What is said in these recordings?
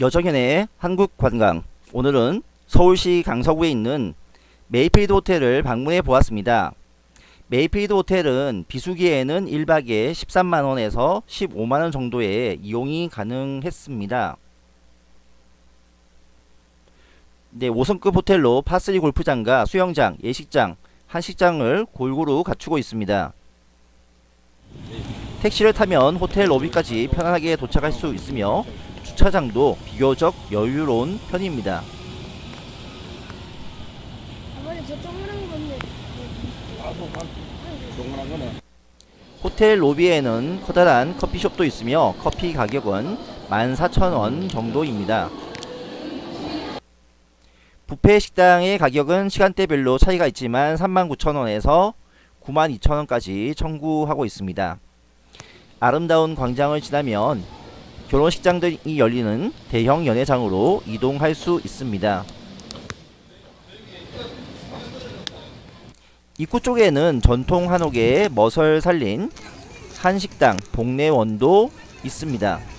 여정현의 한국관광 오늘은 서울시 강서구에 있는 메이필드 호텔을 방문해 보았습니다. 메이필드 호텔은 비수기에는 1박에 13만원에서 15만원 정도의 이용이 가능했습니다. 네, 5성급 호텔로 파3 골프장과 수영장, 예식장, 한식당을 골고루 갖추고 있습니다. 택시를 타면 호텔 로비까지 편안하게 도착할 수 있으며 주차장도 비교적 여유로운 편입니다. 호텔 로비에는 커다란 커피숍도 있으며 커피 가격은 14,000원 정도입니다. 뷔페 식당의 가격은 시간대별로 차이가 있지만 39,000원에서 92,000원까지 청구하고 있습니다. 아름다운 광장을 지나면 결혼식장들이 열리는 대형 연회장으로 이동할 수 있습니다. 입구 쪽에는 전통 한옥의 멋을 살린 한식당 복내원도 있습니다.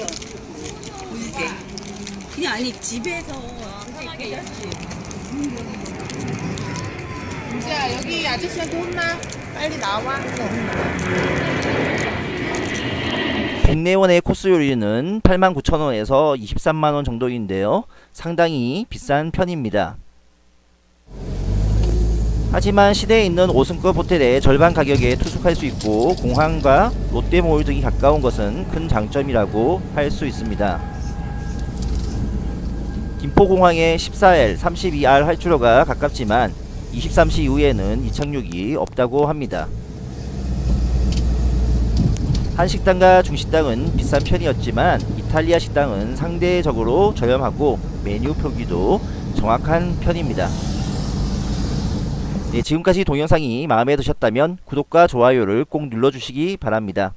물게. 그냥 아니 집에서 편하게 했지. 이제야 여기 아저씨한테 혼나 빨리 나와 복내원의 코스 요리는 89,000원에서 23만원 정도인데요. 상당히 비싼 편입니다. 하지만 시내에 있는 5승급 호텔의 절반 가격에 투숙할 수 있고 공항과 롯데몰 등이 가까운 것은 큰 장점이라고 할 수 있습니다. 김포공항의 14L, 32R 활주로가 가깝지만 23시 이후에는 이착륙이 없다고 합니다. 한식당과 중식당은 비싼 편이었지만 이탈리아 식당은 상대적으로 저렴하고 메뉴 표기도 정확한 편입니다. 네, 지금까지 동영상이 마음에 드셨다면 구독과 좋아요를 꼭 눌러주시기 바랍니다.